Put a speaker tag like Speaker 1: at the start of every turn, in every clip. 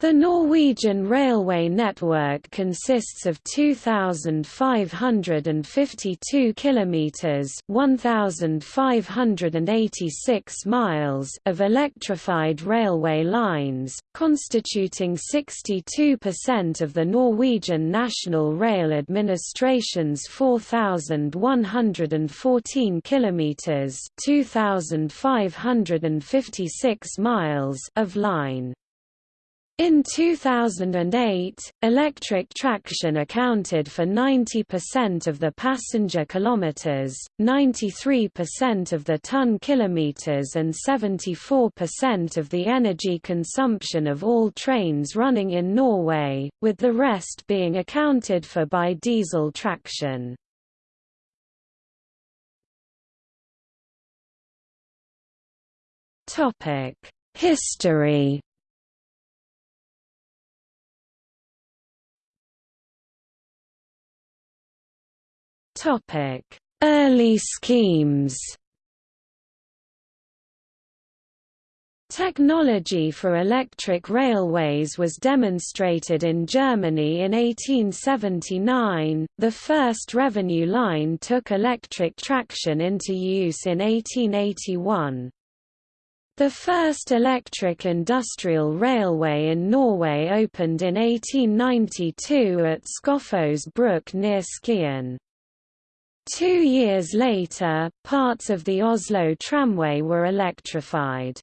Speaker 1: The Norwegian railway network consists of 2552 kilometers, 1586 miles of electrified railway lines, constituting 62% of the Norwegian National Rail Administration's 4114 kilometers, 2556 miles of line. In 2008, electric traction accounted for 90% of the passenger kilometers, 93% of the ton kilometers and 74% of the energy consumption of all trains running in Norway, with the rest being accounted for by diesel traction. History Early schemes Technology for electric railways was demonstrated in Germany in 1879. The first revenue line took electric traction into use in 1881. The first electric industrial railway in Norway opened in 1892 at Skotfoss Bruk near Skien. Two years later, parts of the Oslo tramway were electrified.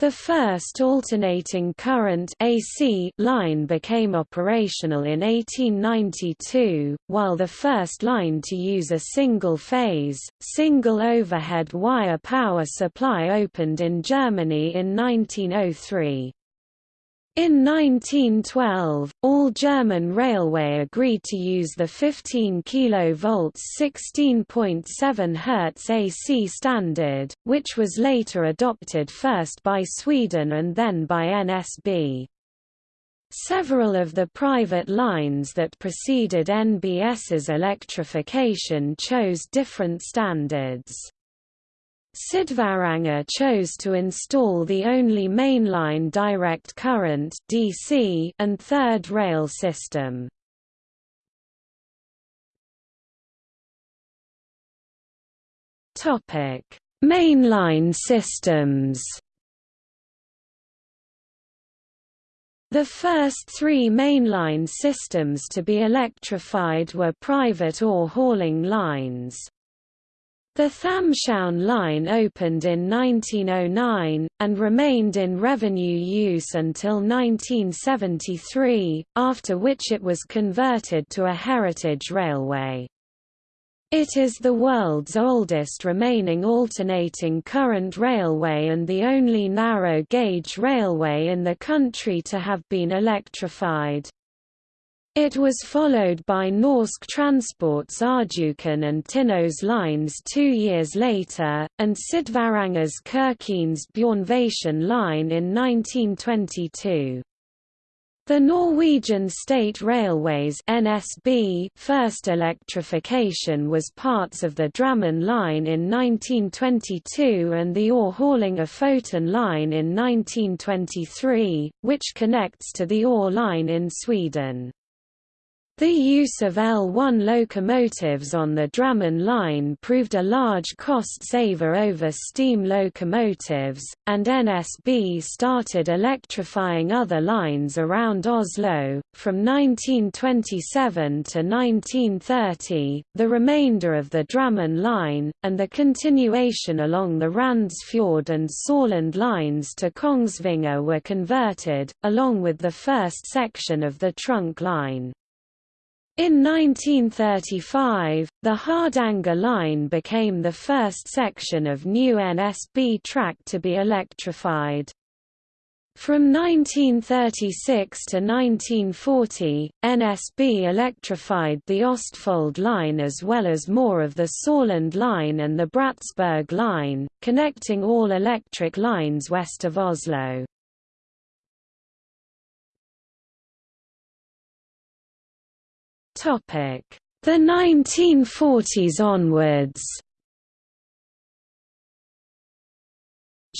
Speaker 1: The first alternating current AC line became operational in 1892, while the first line to use a single-phase, single overhead wire power supply opened in Germany in 1903. In 1912, all German railway agreed to use the 15 kV 16.7 Hz AC standard, which was later adopted first by Sweden and then by NSB. Several of the private lines that preceded NSB's electrification chose different standards. Sydvaranger chose to install the only mainline direct current DC and third rail system. Topic: Mainline systems. The first three mainline systems to be electrified were private ore hauling lines. The Thamshavn line opened in 1909, and remained in revenue use until 1973, after which it was converted to a heritage railway. It is the world's oldest remaining alternating current railway and the only narrow-gauge railway in the country to have been electrified. It was followed by Norsk Transport's Rjukan and Tinnos lines two years later, and Sydvaranger's Kirkenes Bjørnevatn line in 1922. The Norwegian State Railways NSB first electrification was parts of the Drammen line in 1922 and the ore hauling Ofoten line in 1923, which connects to the ore line in Sweden. The use of L1 locomotives on the Drammen line proved a large cost saver over steam locomotives, and NSB started electrifying other lines around Oslo. From 1927 to 1930, the remainder of the Drammen line, and the continuation along the Randsfjord and Sorland lines to Kongsvinger were converted, along with the first section of the trunk line. In 1935, the Hardanger line became the first section of new NSB track to be electrified. From 1936 to 1940, NSB electrified the Ostfold line as well as more of the Sorland line and the Bratsberg line, connecting all electric lines west of Oslo. The 1940s onwards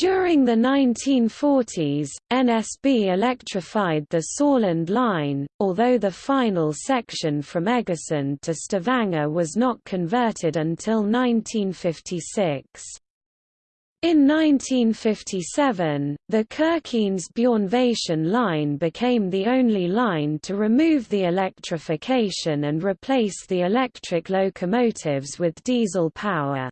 Speaker 1: During the 1940s, NSB electrified the Sorland line, although the final section from Egersund to Stavanger was not converted until 1956. In 1957, the Kirkenes-Bjørnevatn line became the only line to remove the electrification and replace the electric locomotives with diesel power.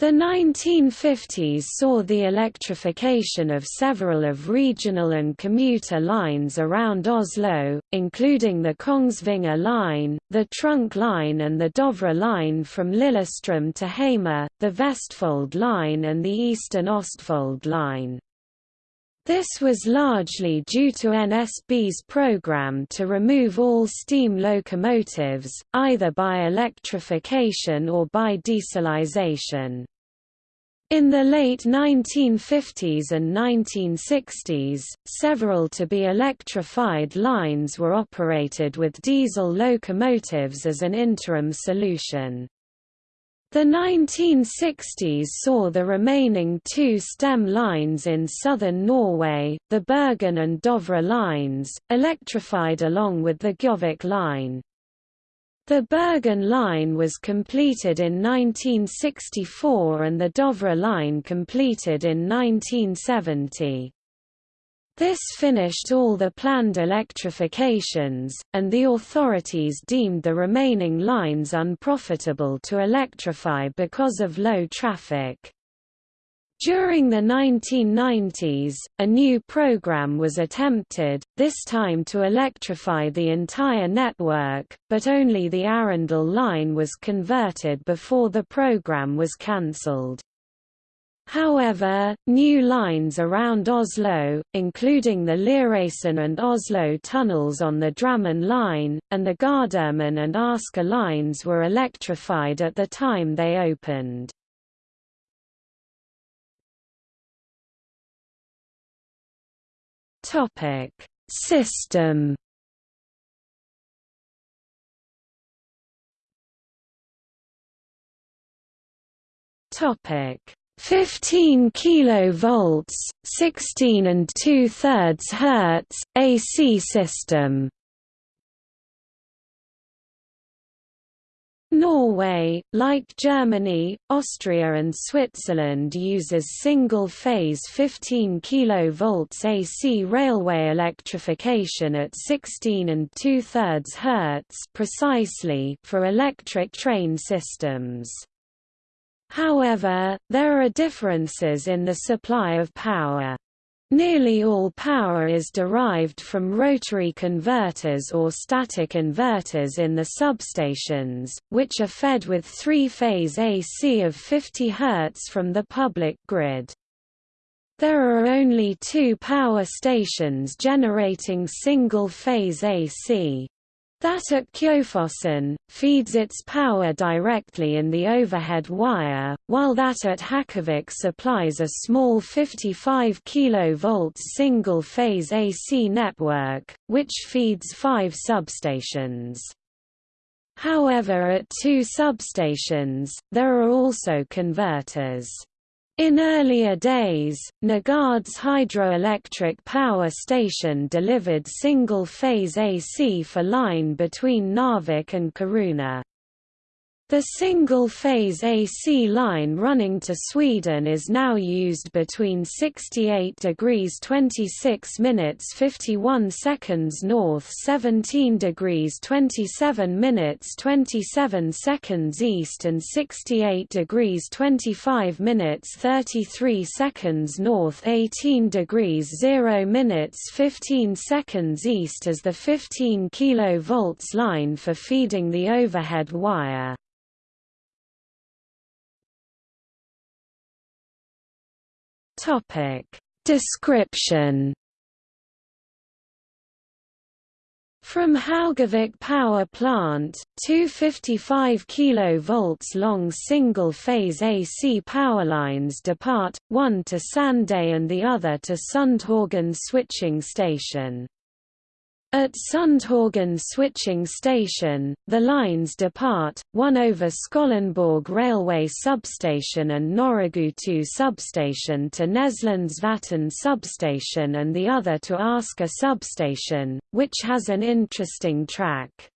Speaker 1: The 1950s saw the electrification of several of regional and commuter lines around Oslo, including the Kongsvinger line, the Trunk line and the Dovre line from Lillestrøm to Hamar, the Vestfold line and the Eastern Ostfold line. This was largely due to NSB's program to remove all steam locomotives, either by electrification or by dieselization. In the late 1950s and 1960s, several to-be electrified lines were operated with diesel locomotives as an interim solution. The 1960s saw the remaining two stem lines in southern Norway, the Bergen and Dovre lines, electrified along with the Gjøvik line. The Bergen line was completed in 1964 and the Dovre line completed in 1970. This finished all the planned electrifications, and the authorities deemed the remaining lines unprofitable to electrify because of low traffic. During the 1990s, a new program was attempted, this time to electrify the entire network, but only the Arendal line was converted before the program was cancelled. However, new lines around Oslo, including the Lieråsen and Oslo tunnels on the Drammen line, and the Gardermoen and Asker lines were electrified at the time they opened. System. Topic: 15 kilovolts, 16 and 2 thirds Hertz AC system. Norway, like Germany, Austria and Switzerland uses single-phase 15 kV AC railway electrification at 16 and 2 thirds Hz precisely for electric train systems. However, there are differences in the supply of power. Nearly all power is derived from rotary converters or static inverters in the substations, which are fed with three-phase AC of 50 Hz from the public grid. There are only two power stations generating single-phase AC. That at Kjøfossen, feeds its power directly in the overhead wire, while that at Hakavik supplies a small 55 kV single-phase AC network, which feeds five substations. However at two substations, there are also converters. In earlier days, Nygård's hydroelectric power station delivered single-phase AC for line between Narvik and Kiruna. The single-phase AC line running to Sweden is now used between 68 degrees 26 minutes 51 seconds north 17 degrees 27 minutes 27 seconds east and 68 degrees 25 minutes 33 seconds north 18 degrees 0 minutes 15 seconds east as the 15 kV line for feeding the overhead wire. Topic Description From Hakavik Power Plant, two 55 kV long single-phase AC power lines depart, one to Sande and the other to Sundhaugen switching station. At Sundhaugen switching station, the lines depart, one over Skollenborg railway substation and Norregutu substation to Näslandsvatten substation and the other to Asker substation, which has an interesting track.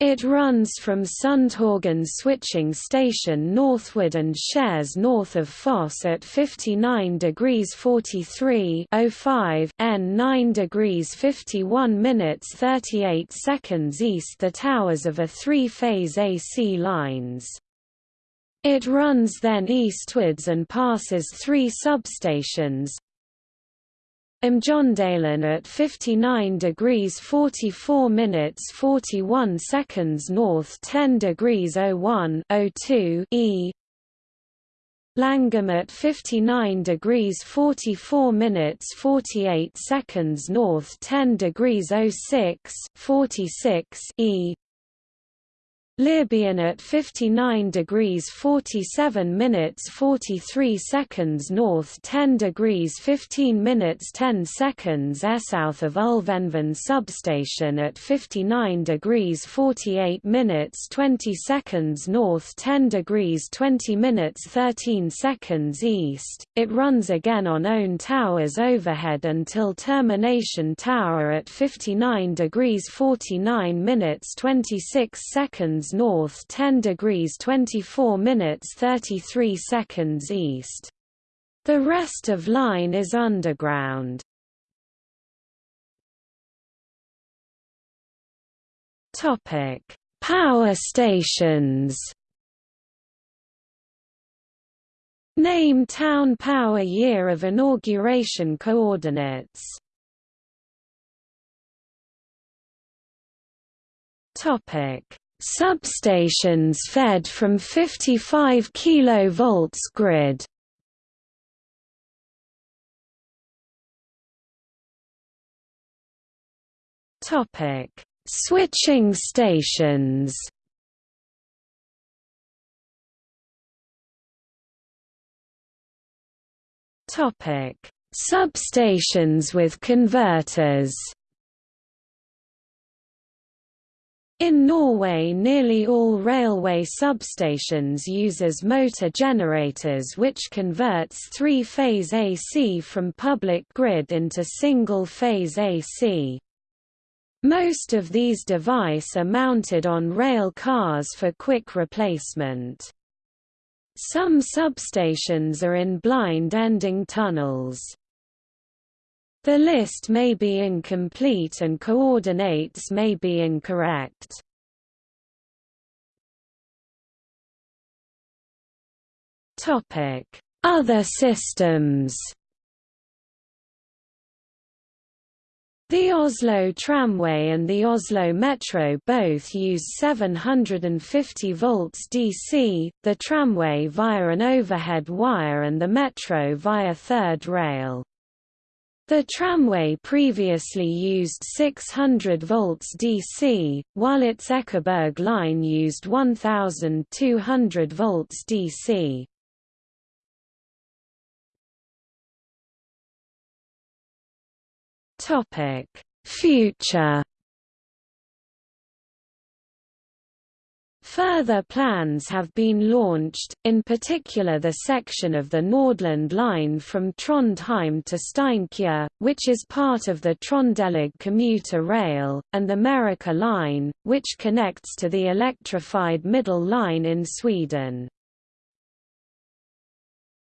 Speaker 1: It runs from Sundhaugen switching station northward and shares north of Foss at 59 degrees 43 05 N 9 degrees 51 minutes 38 seconds east the towers of a three-phase AC lines. It runs then eastwards and passes three substations, Mjøndalen at 59 degrees 44 minutes 41 seconds north 10 degrees 01 02 E. Langham at 59 degrees 44 minutes 48 seconds north 10 degrees 06 46 E Libyan at 59 degrees 47 minutes 43 seconds north 10 degrees 15 minutes 10 seconds south of Ulvenven substation at 59 degrees 48 minutes 20 seconds north 10 degrees 20 minutes 13 seconds east. It runs again on own towers overhead until termination tower at 59 degrees 49 minutes 26 seconds north 10 degrees 24 minutes 33 seconds east. The rest of line is underground. Topic: Power stations. Name town power year of inauguration coordinates. Topic: Substations fed from 55 kV grid. Topic: Switching stations. Topic: Substations with converters. In Norway nearly all railway substations uses motor generators which converts three-phase AC from public grid into single-phase AC. Most of these devices are mounted on rail cars for quick replacement. Some substations are in blind-ending tunnels. The list may be incomplete and coordinates may be incorrect. Other systems The Oslo Tramway and the Oslo Metro both use 750 volts DC, the tramway via an overhead wire and the metro via third rail. The tramway previously used 600 volts DC, while its Ekeberg line used 1200 volts DC. Topic: Future Further plans have been launched, in particular the section of the Nordland line from Trondheim to Steinkjer, which is part of the Trondelag commuter rail, and the Meråker line, which connects to the electrified middle line in Sweden.